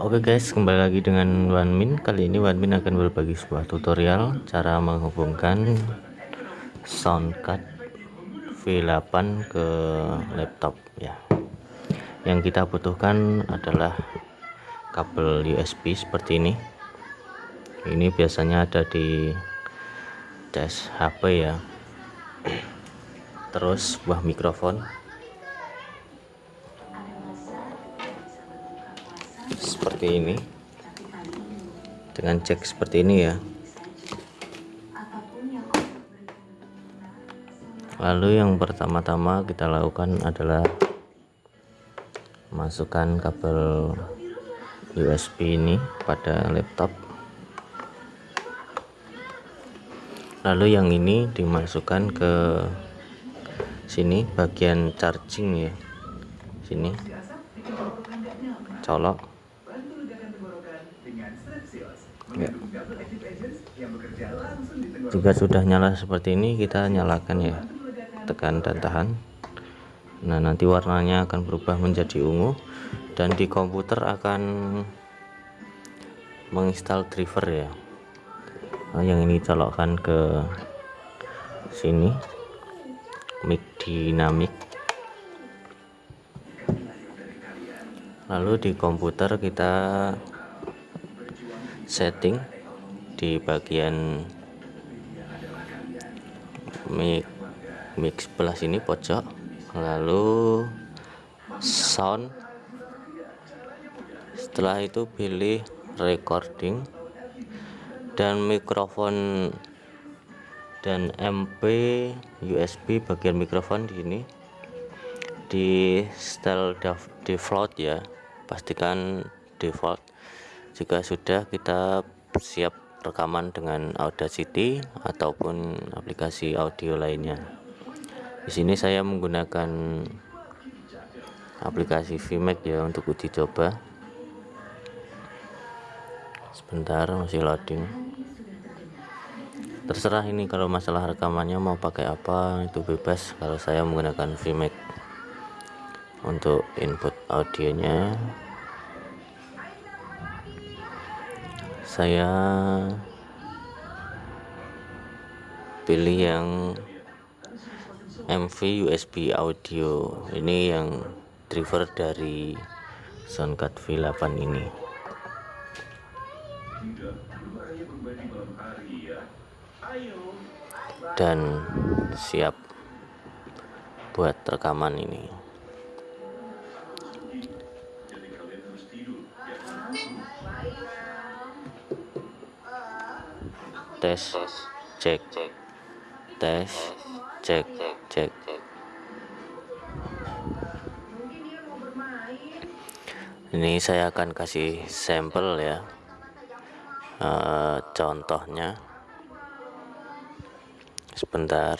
Oke guys, kembali lagi dengan Wanmin. Kali ini Wanmin akan berbagi sebuah tutorial cara menghubungkan soundcard V8 ke laptop ya. Yang kita butuhkan adalah kabel USB seperti ini. Ini biasanya ada di dash HP ya. Terus sebuah mikrofon seperti ini. Dengan cek seperti ini ya. Lalu yang pertama-tama kita lakukan adalah masukkan kabel USB ini pada laptop. Lalu yang ini dimasukkan ke sini bagian charging ya. Sini. Colok ya. jika sudah nyala seperti ini kita nyalakan ya. Tekan dan tahan. Nah nanti warnanya akan berubah menjadi ungu dan di komputer akan menginstal driver ya. Nah, yang ini colokkan ke sini. Mic dinamik lalu di komputer kita setting di bagian mic mic sebelah sini pojok. Lalu sound. Setelah itu pilih recording dan mikrofon dan MP USB bagian mikrofon di sini di style default ya. Pastikan default jika sudah kita siap rekaman dengan Audacity ataupun aplikasi audio lainnya. Di sini saya menggunakan aplikasi VMax ya untuk uji coba. Sebentar masih loading. Terserah ini kalau masalah rekamannya mau pakai apa itu bebas kalau saya menggunakan VMax untuk input audionya saya pilih yang MV USB audio. Ini yang driver dari soundcard V8 ini. Dan siap buat rekaman ini tes cek tes cek cek. Ini saya akan kasih sampel ya. E, contohnya. Sebentar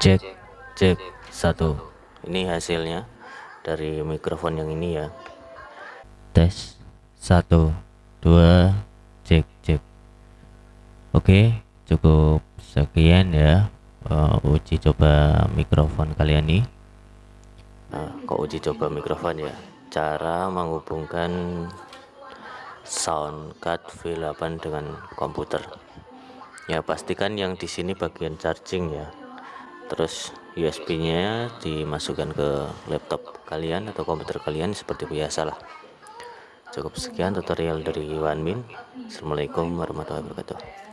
cek cek satu. Ini hasilnya dari mikrofon yang ini ya. Tes satu dua cek cek. Oke cukup sekian ya uh, uji coba mikrofon kalian nih nah, kok uji coba mikrofon ya? Cara menghubungkan sound card V8 dengan komputer. Ya pastikan yang di sini bagian charging ya terus USB nya dimasukkan ke laptop kalian atau komputer kalian seperti biasa lah. Cukup sekian tutorial dari Wanmin Assalamualaikum warahmatullahi wabarakatuh